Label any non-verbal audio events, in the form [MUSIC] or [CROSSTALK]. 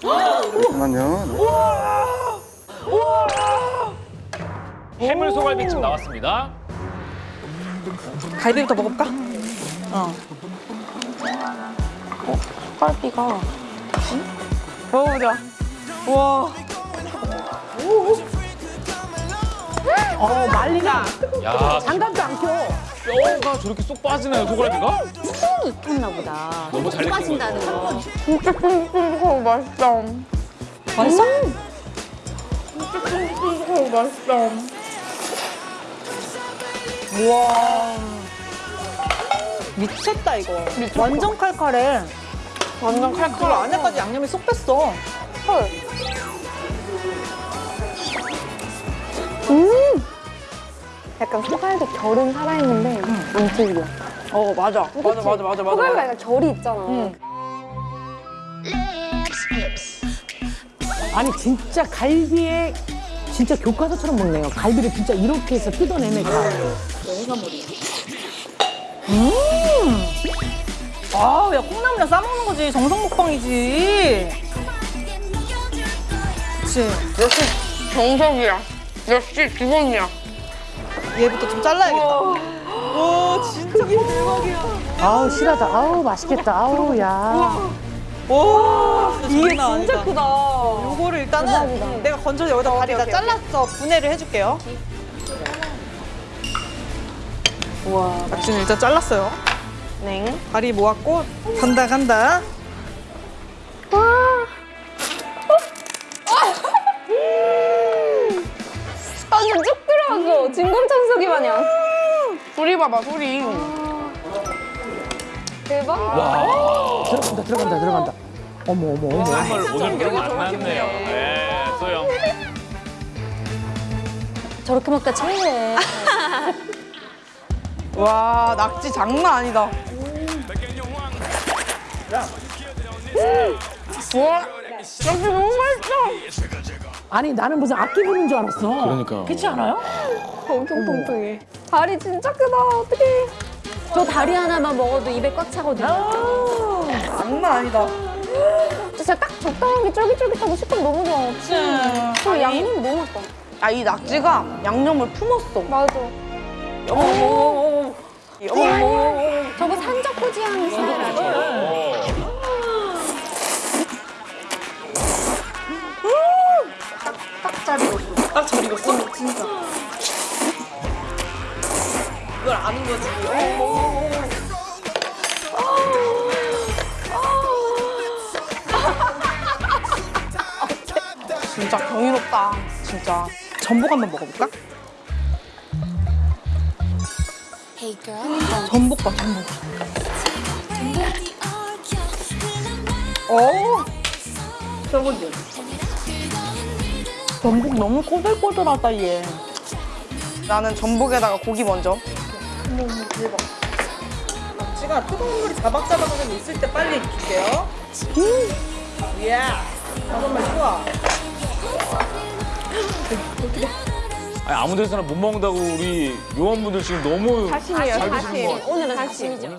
잠깐만요. 해물 소갈비찜 나왔습니다. 갈비부터 먹어볼까? 어. 갈비가 먹어보자. 우와. 어, 말리가 야, 장갑도 안 껴. 뼈가 저렇게 쏙 빠지나요, 소갈비가? 콩이 익혔나 보다. 너무 잘 빠진다는 거. 진짜 쫀쫀쫀하고 맛있다. 맛있어? 진짜 쫀쫀쫀하고 맛있다. 우와. 미쳤다, 이거. 완전 칼칼해. 완전 칼칼해. 안에까지 양념이 쏙 뺐어. 헐. 약간 소갈비 결은 살아있는데 안 질겨. 어, 맞아. 맞아, 맞아, 맞아, 맞아. 소갈비 약간 결이 있잖아. 응. 아니 진짜 갈비에 진짜 교과서처럼 먹네요. 갈비를 진짜 이렇게 해서 뜯어내니까. 아, 야, 콩나물이랑 싸먹는 거지. 정성 먹방이지. 그치. 역시 정석이야. 역시 기본이야. 얘부터 좀 잘라야겠다. 와, 진짜 대박이야. 아우 실하다. 아우 맛있겠다. 아우 야. 와, 이게 진짜 크다. 요거를 일단은 내가 건져서 여기다 다리 다 잘랐어. 분해를 해줄게요. 우와. 낙지는 일단 잘랐어요. 네. 다리 모았고 간다 간다. 진공청소기 마냥. 소리 봐봐 소리. 대박. 들어간다 들어간다 들어간다. 어머 어머 어머. 정말 오늘 별로 안 났네요. 네, 소영. 저렇게 먹다 체해. [LAUGHS] 와 낙지 장난 아니다. 와 낙지 너무 맛있어. 아니 나는 무슨 악기 부는 줄 알았어. 그러니까. 그렇지 않아요? 엄청 통통해. 다리 진짜 크다. 어떡해. 저 다리 하나만 먹어도 입에 꽉 차거든요. 장난 아니다. 진짜 딱 적당하게 쫄깃쫄깃하고 식감 너무 좋아. 그치. 그 양념이 너무 맛있다. 아이 낙지가 양념을 품었어. 맞아. 딱잘 익었어. 진짜. 이걸 아는 거지. 어머. 진짜 경이롭다. 진짜. 전복 한번 먹어볼까? 전복 봐, 전복. 어. 저거지. 전복 너무 꼬들꼬들하다 얘. 나는 전복에다가 고기 먼저. 어머 대박. 낙지가 뜨거운 물이 자박자박하게 있을 때 빨리 줄게요. 음. 이야. 잠깐만 좋아. 아니, 아무 데서나 못 먹는다고 우리 요원분들 지금 너무. 것 같아요. 오늘은 다심이죠.